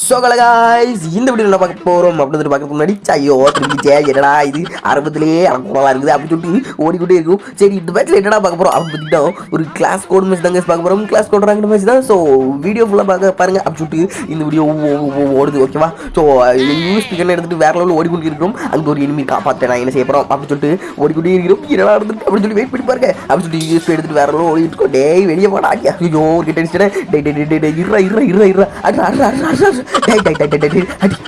So guys. இந்த video என்ன பார்க்க போகிறோம் அப்படின்னு பார்க்கறதுக்கு முன்னாடி ஐயோ திரும்பிச்சே என்னடா இது? ஆரம்பத்திலேயே அனுகூலமாக இருக்குது அப்படின்னு சொல்லிட்டு ஓடிக்கிட்டே இருக்கும். சரி இந்த மேட்ச்சில் என்னடா பார்க்க போகிறோம் அப்படின்னு பார்த்தீங்கன்னா ஒரு கிளாஸ் கோட் மேட்ச் தாங்க பார்க்க போகிறோம் கிளாஸ் கோட் ரேங்க் மேட்ச் தான். ஸோ வீடியோ ஃபுல்லாக பார்க்க பாருங்க அப்படின்னு சொல்லிட்டு இந்த வீடியோ ஓடுது ஓகேவா ஸோ யூஸ் ஸ்பீக்கர் எடுத்துட்டு வேற லெவலில் ஓடிக்கொண்டு இருக்கிறோம். அங்கே ஒரு இனிமே காப்பாற்ற நான் என்ன செய்ய போகிறோம் அப்படின்னு சொல்லிட்டு ஓடிக்கொண்டே இருக்கிறோம். என்னடா இருந்துட்டு அப்படின்னு சொல்லி வெயிட் பண்ணி பாருங்க. அப்படின்னு சொல்லிட்டு யூஸ் எடுத்துட்டு வேற லெவலில் ஓடிட்டு இருக்கோம். டேய் வெளியே போடா ஐயோ ஒரு கிட்ட அடிச்சிட்டேன் டேய் டேய் டேய் டேய் இருறா இருறா இருறா இருறா அட்ரா அட்ரா அட்ரா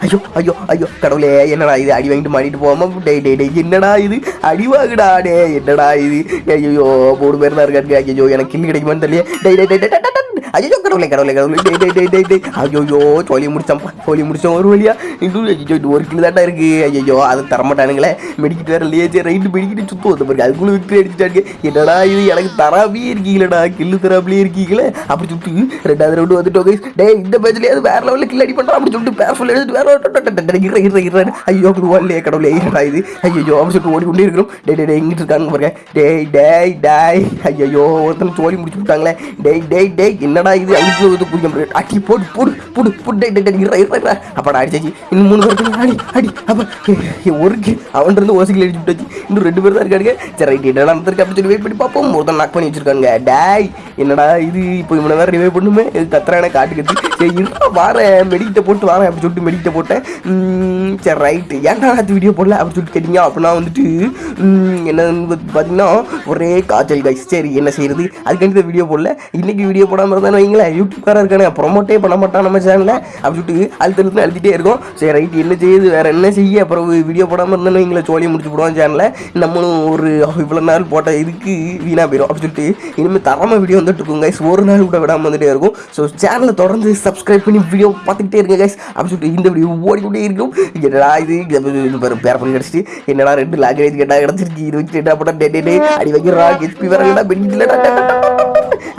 ஐயோ ஐயோ ஐயோ கடவுளே என்னடா இது அடி வாங்கிட்டு மாடிட்டு போமா டே டே டே என்னடா இது அடி வாங்குடா டே என்னடா இது ஐயோ மூணு பேர் தான் இருக்காங்க ஐயோ எனக்கு கிண்ணு கிடைக்குமான்னு தெரியல டே டே டே ஐயோ கடவுளே கடவுளே கடவுளே டே டே டே டே டே ஐயோயோ சோழி முடிச்சோம்ப்பா சோழி முடிச்சோம் ஒரு வழியா இன்னும் ஐயோ இது ஒரு கிலோ தாட்டா இருக்கு ஐயோ அதை தரமாட்டானுங்களே மெடிக்கிட்டு வேற இல்லையே சரி ரைட்டு மெடிக்கிட்டு சுத்தம் வந்து பாருங்க அதுக்குள்ள விட்டு அடிச்சுட்டாங்க என்னடா இது எனக்கு தராபியே இருக்கீங்களடா கில்லு தராபிலே இருக்கீங்களே அப்படி சுட்டு ரெண்டாவது ரவுண்டு வந்துட்டோம் guys. டேய் இந்த பேஜ்லயே வேற லெவலில் கில் அடி பண்ணுறா அப்படி சொல்லிட்டு பேர் ஃபுல் எடுத்துட்டு வேற இற இற இற ஐயோ அப்படி ஓடலையே கடவுளே என்னடா இது ஐயோ அப்படி சொல்லிட்டு ஓடி கொண்டே இருக்கிறோம் டே டேய் டேய் எங்கிட்டு இருக்காங்க பாருங்க டேய் டேய் டேய் ஐயோ ஒருத்தன் சோழி முடிச்சு விட்டாங்களே டேய் டேய் டேய் என்னடா இது அழிச்சு வந்து குடிக்க முடியும் அடி போடு போடு போடு போடு டேய் இற இற இற அப்பாடா அடிச்சாச்சு இன்னும் மூணு பேருக்கு அடி அடி அப்ப ஒரு அவன் அவன்கிட்ட இருந்து ஓசிக்கல் அடிச்சு விட்டாச்சு இன்னும் ரெண்டு பேர் தான் இருக்காங்க சரி ரைட் என்னடா நடந்திருக்கு அப்படி சொல்லி வெயிட் பண்ணி பார்ப்போம் ஒருத்தன் நாக் பண்ணி வச்சிருக்காங்க டேய் என்னடா இது இப்போ இவனை வேற ரிவே பண்ணுமே இது கத்துறானே காட்டு கத்து சரி வாரேன் மெடிக்கிட்ட போட்டு வாரேன் அப்படி சொல்லிட்டு மெடிக்கிட்ட போட்டேன் சரி ரைட்டு ஏன்டா அது வீடியோ போடல அப்படி சொல்லிட்டு கேட்டீங்க அப்படின்னா வந்துட்டு என்னன்னு பார்த்தீங்கன்னா ஒரே காய்ச்சல் காய்ச்சி சரி என்ன செய்யறது அதுக்காண்டி இந்த வீடியோ போடல இன்னைக்கு வீடியோ போடாமல் இருக்கான்னு வைங்களேன். யூடியூப்காரர் இருக்கானே ப்ரொமோட்டே பண்ண மாட்டான் நம்ம சேனலில் அப்படி சொல்லிட்டு அழுத்து அழுத்து அழுத்திட்டே இருக்கும். சரி ரைட் என்ன செய்யுது? வேற என்ன செய்ய? அப்புறம் வீடியோ போடாமல் இருந்தாலும் வைங்கள சோழியை முடிச்சு போடுவோம் சேனலில் நம்மளும் ஒரு இவ்வளோ நாள் போட்ட இதுக்கு வீணாக போயிடும் அப்படி சொல்லிட்டு இனிமேல் தரமாக வீடியோ வந்துட்டு இருக்கும் கைஸ் ஒரு நாள் கூட விடாமல் வந்துட்டே இருக்கும். ஸோ சேனலை தொடர்ந்து சப்ஸ்கிரைப் பண்ணி வீடியோ பார்த்துக்கிட்டே இருங்க கைஸ் அப்படி சொல்லிட்டு இந்த வீடியோ ஓடிக்கிட்டே இருக்கும். என்னடா இது? பேர் பண்ணி கிடச்சிட்டு என்னடா ரெண்டு லாங்குவேஜ் கேட்டால் கிடச்சிருக்கு இது வச்சு என்ன பண்ண டே டே டே அடி வைக்கிறா ஹெச்பி வரலடா பெனிஃபிட்லடா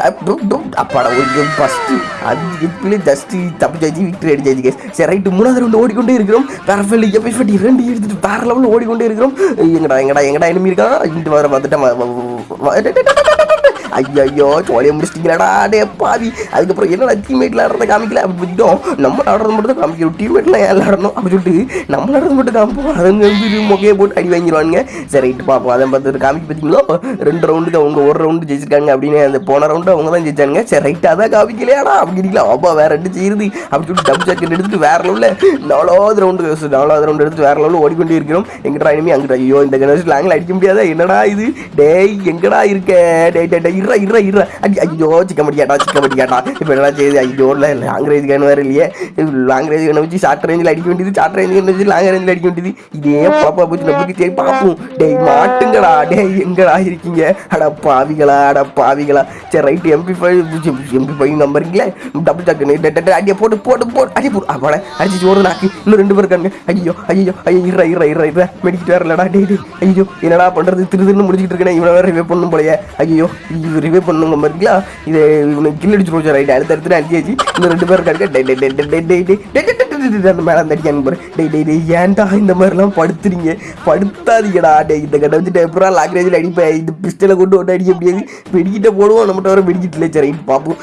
அப்பாடா ஒரு ஃபஸ்ட்டு அது இப்படி ஜஸ்ட் தப்பிச்சாச்சு விக்டரி அடிச்சாச்சு கேஸ் சரி ரைட்டு மூணாவது ரவுண்டு ஓடிக்கொண்டே இருக்கிறோம் பேரஃபெல் எஃபெக்ட் இரண்டு எடுத்துட்டு வேற லெவலில் ஓடிக்கொண்டே இருக்கிறோம் எங்கடா எங்கடா எங்கடா enemy இருக்கான் இங்கிட்டு வர பார்த்துட்டேன் ஐயோ சோழியை முடிச்சிட்டீங்களாடா டே பாவி. அதுக்கப்புறம் என்னடா டீம்மேட்ல ஆடுறத காமிக்கல? அப்படி புரிஞ்சிட்டோம் நம்ம ஆடுறது மட்டும் தான் காமிக்கிறோம் டீம்மேட்லாம் ஏன் ஆடணும்? அப்படி சொல்லிட்டு நம்ம ஆடுறது மட்டும் காமிப்போம். அதுங்க வந்து முகையை போட்டு அடி வாங்கிடுவானுங்க சரி ரைட்டு பார்ப்போம் அதை பார்த்து காமிக்க பார்த்தீங்களோ? ரெண்டு ரவுண்டுக்கு அவங்க ஒரு ரவுண்டு ஜெயிச்சிருக்காங்க அப்படின்னு அந்த போன ரவுண்டு அவங்க தான் ஜெயிச்சாங்க சரி ரைட்டு அதான் காமிக்கலையாடா? அப்படிங்களா அப்பா வேற ரெண்டு செய்யுது? அப்படி சொல்லிட்டு டபுள் ஜாக்கெட் எடுத்துட்டு வேற லெவலில் நாலாவது ரவுண்டு நாலாவது ரவுண்டு எடுத்து வேற லெவலில் ஓடிக்கொண்டே இருக்கிறோம். எங்கடா இனிமே அங்கிட்ட ஐயோ இந்த கணேஷ் லாங்கில் அடிக்க முடியாதா. என்னடா இது? டேய் எங்கடா இருக்க? டே டே டே இருறா இருறா இருறா அடி ஐயோ சிக்க முடியாடா சிக்க முடியாடா இப்போ என்ன செய்யுது ஐயோ இல்லை லாங் ரேஞ்ச் கன் வேறு இல்லையே லாங் ரேஞ்ச் கண்ணை வச்சு ஷார்ட் ரேஞ்சில் அடிக்க வேண்டியது ஷார்ட் ரேஞ்ச் கண்ணை வச்சு லாங் ரேஞ்சில் அடிக்க வேண்டியது இதே பாப்பா போச்சு நம்மளுக்கு சரி பார்ப்போம் டேய் மாட்டுங்களா டேய் எங்கடா இருக்கீங்க அட பாவிகளா அட பாவிகளா சரி right MP five MP five நம்பருங்களே double டக்கு அடியை போட்டு போட்டு போட்டு அடி போட்டு அவளை அடிச்சு ஓடுது நாக்கு இன்னும் ரெண்டு பேர் இருக்காங்க ஐயோ ஐயோ ஐயோ இறா இறா இறா இறா மெடிக்கிட்டு வரலடா டேய் ஐயோ என்னடா பண்ணுறது திரு திருன்னு முடிச்சுட்டு இருக்கேன் இவ்வளோ வேறு பண்ணும் போலயே ஐயோ ரிவே பண்ணுங்க பாருங்களா இது இவனை கில்லடிச்சு ரோஜா ரைட் அடுத்து அடுத்து அடிச்சாச்சு இந்த ரெண்டு பேரும் கடுக்க அந்த மேலே அந்த அடிக்க அனுப்புறேன் டே டே டே ஏன்டா இந்த மாதிரிலாம் படுத்துறீங்க படுத்தாதீங்கடா டே இந்த கடை வந்து டெப்பரா லாக்ரேஜில் அடிப்பேன் இந்த பிஸ்டலை கொண்டு வந்து அடிக்க முடியாது வெடிக்கிட்ட போடுவோம் நம்மகிட்ட வர வெடிக்கிட்டல சரி பார்ப்போம்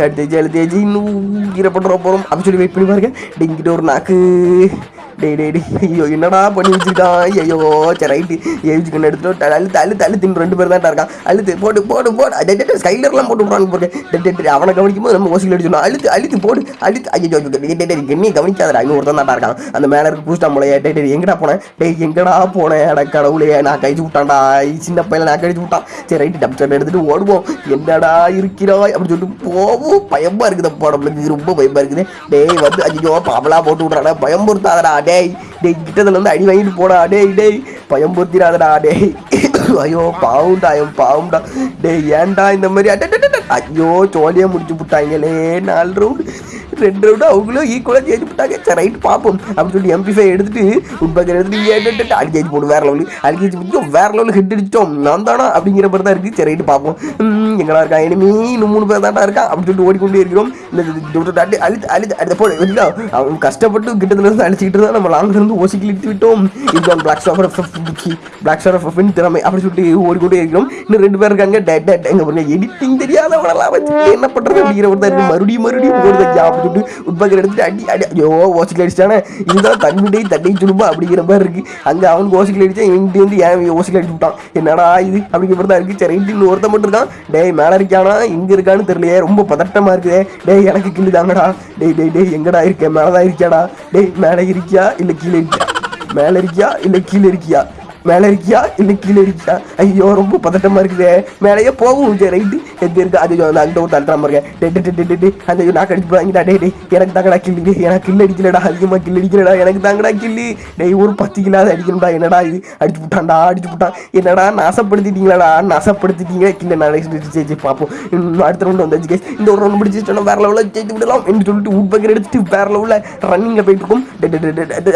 அடுத்த தேச்சு இன்னும் ஈரப்படுற போகிறோம் அப்படின்னு சொல்லி வெயிட் பண்ணி பாருங்க டெங்கிட்ட ஒரு நாக்கு டேய் டே ஐயோ என்னடா பண்ணி வச்சிருக்கான் ஐயோ சரி ரைட்டு ஏவிச்சு கண்ணு எடுத்துட்டு அழுத்து அழுத்து அழுத்து ரெண்டு பேர் தான் இருக்கான். அழுத்து போடு போடு போடு. அடே ஸ்கைலர்லாம் போட்டு விட்றாங்க போட்டு அவனை கவனிக்கும் போது நம்ம ஓசியில் அடிச்சோம் அழுத்து அழுத்து போடு. அழுத்து ஐயோ டே டே டே என்னையை கவனிக்காதடா. இன்னும் ஒருத்தன் தான் இருக்கான். அந்த மேலே இருக்க பூஸ்டா போலையே டே டே எங்கடா போனேன் டேய் எங்கடா போனேன் அட கடவுளே நான் கழிச்சு விட்டான்டா. சின்ன பையன் நான் கழிச்சு விட்டான். சரி ரைட்டு டப் எடுத்துட்டு ஓடுவோம். என்னடா இருக்கிறாய்? அப்படின்னு சொல்லிட்டு போவோம். பயமா இருக்குது அப்பா நம்மளுக்கு ரொம்ப பயமா இருக்குது. டேய் வந்து ஐயோ பாவலா போட்டு விட்றாடா பயம்புறுத்தாதடா டேய் டேய் கிட்டதுல இருந்து அடி வாங்கிட்டு போடா டேய் டேய். பயம்புறுத்திடாதடா டேய். ஐயோ பாவுண்டா ஐயம் பாவுண்டா. டேய் ஏன்டா இந்த மாதிரி? ஐயோ சோழியை முடிச்சு விட்டாங்களே நாலு ரவுண்டு ரெண்டு ரவுண்டு அவங்களும் ஈக்குவலாக ஜெயிச்சு விட்டாங்க சரி ரைட் பார்ப்போம். அப்படின்னு சொல்லி எம்பி ஃபைவ் எடுத்துட்டு உட்பக்கர் எடுத்துட்டு அடிக்கேஜ் போடும் வேற லெவலு அடிக்கேஜ் முடிச்சோம் வேற லெவலுக்கு ஹிட் அடிச்சோம் நான் தானா அப்படிங்கிற மாதிரி தான் இருக்குது சரி ரைட்டு பார்ப்போம். எங்கடா இருக்கா? எனிமி இன்னும் மூணு பேர் தான்டா இருக்கா? அப்படின்னு சொல்லிட்டு ஓடிக்கொண்டே இருக்கிறோம். இந்த இந்த அடி அழித்து அழித்து அடுத்த போடு இல்லை அவன் கஷ்டப்பட்டு கிட்டத்துல இருந்து அழிச்சிக்கிட்டு இருந்தா நம்ம லாங்ல இருந்து ஓசிக்கில் இழுத்து விட்டோம். இதுதான் பிளாக் ஸ்டாஃபர் பிளாக் ஸ்டார் ஆஃப் திறமை அப்படின்னு சொல்லிட்டு ஓடிக்கொண்டே இருக்கிறோம். இன்னும் ரெண்டு பேர் இருக்காங்க. டேட் டேட் எங்க பாருங்க எடிட்டிங் தெரியாதவனெல்லாம் வச்சு என்ன பண்றது அப்படிங்கிற ஒரு தான் இருக்கு மறுபடியும் மறுபடியும் ஓடுதான் அப்படின்னு சொல்லிட்டு உட்பக்கர் எடுத்துட்டு அடி அடி. ஐயோ ஓசிக்கில் அடிச்சிட்டானே. இதுதான் தன்னுடைய தட்டை சுடுப்பா அப்படிங்கிற மாதிரி இருக்கு. அங்க அவனுக்கு ஓசிக்கில் அடிச்சா இவங்க வந்து ஏன் ஓசிக்கில் அடிச்சு விட்டான்? என்னடா இது அப்படிங்கிற மாதிரி தான் இருக்கு. சரி இன்னும் ஒருத்தன் மட்டும் இருக்கான். டேய் மேல இருக்கானா இங்கே இருக்கான்னு தெரியலையே. ரொம்ப பதட்டமா இருக்குதே. டேய் எனக்கு கிள்ளு தாங்கடா. டேய் டேய் டேய் எங்கடா இருக்க? மேலதான் இருக்கியாடா. டேய் மேல இருக்கியா? இல்ல கீழே இருக்கியா? மேல இருக்கியா? இல்ல கீழே இருக்கியா? மேல இருக்கியா? இல்ல கீழே இருக்கியா? ஐயோ ரொம்ப பதட்டமா இருக்குதே. மேலேயே போகும் ரைட்டு. எங்க இருக்கு அது அந்த ஒரு தள்ளுறாம இருக்கேன் டே டே டே அந்த நான் கடிச்சு போறாங்கடா டே டே எனக்கு தாங்கடா கில்லு எனக்கு கில் அடிக்கலடா அதிகமாக கில் அடிக்கலடா எனக்கு தாங்கடா கில்லு டேய் ஒரு பத்து கிலோ அடிக்கணும்டா என்னடா இது அடிச்சு விட்டான்டா அடிச்சு விட்டான் என்னடா நாசப்படுத்திட்டீங்களாடா நாசப்படுத்திட்டீங்க கில்ல நான் ஜெயிச்சு பார்ப்போம் இன்னும் அடுத்த ரவுண்ட் வந்தாச்சு கேஸ் இந்த ஒரு ரவுண்ட் பிடிச்சி சொன்னால் வேற லெவலில் ஜெயிச்சு விடலாம் என்று சொல்லிட்டு உட் எடுத்துட்டு வேற லெவலில் ரன்னிங்கில் போயிட்டு இருக்கும் டே, டே, டே,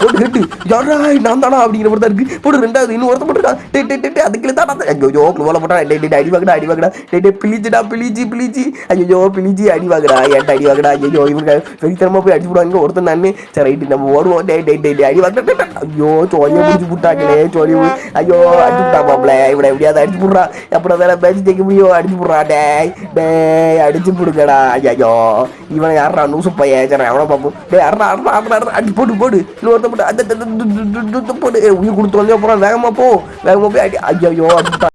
போட்டு கேட்டு யாரா நான் தானா அப்படிங்கிற மாதிரி தான் இருக்கு போட்டு ரெண்டாவது இன்னும் ஒருத்தன் போட்டுருக்கான் டே டே டே அதுக்குள்ள தானா ஐயோ கோல போட்டா டே டே டே, அடி வாங்கடா அடி வாங்கடா டே டே பிளிச்சுடா பிளிச்சு பிளிச்சு ஐயோ பிளிச்சு அடி வாங்கடா ஏன்டா அடி வாங்கடா ஐயோ இவங்க வெறித்தனமா போய் அடிச்சு விடுவாங்க ஒருத்தன் நான் சரி ரைட்டு நம்ம ஓடுவோம் டே டே டே அடி வாங்கடா ஐயோ சோழியை பிடிச்சி விட்டாங்களே சோழி ஐயோ அடிச்சு விட்டா பாப்பல இவனை எப்படியாவது அடிச்சு விட்றா அப்புறம் வேற பேச்சு ஜெயிக்க முடியும் அடிச்சு விட்றா டே டே அடிச்சு விடுங்கடா ஐயோ இவன் யாரா நூசு பையன் சரி அவனை பார்ப்போம் டே அறா அறா அறா அடி போட்டு போடு இன்னொருத்த போட்டு அந்த அந்த- போடு உயிர் கொடுத்து வந்து அப்புறம் வேகமா போ வேகமா போய் அடி ஐயோ அடிச்சுட்டா